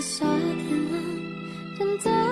夏天了，真的。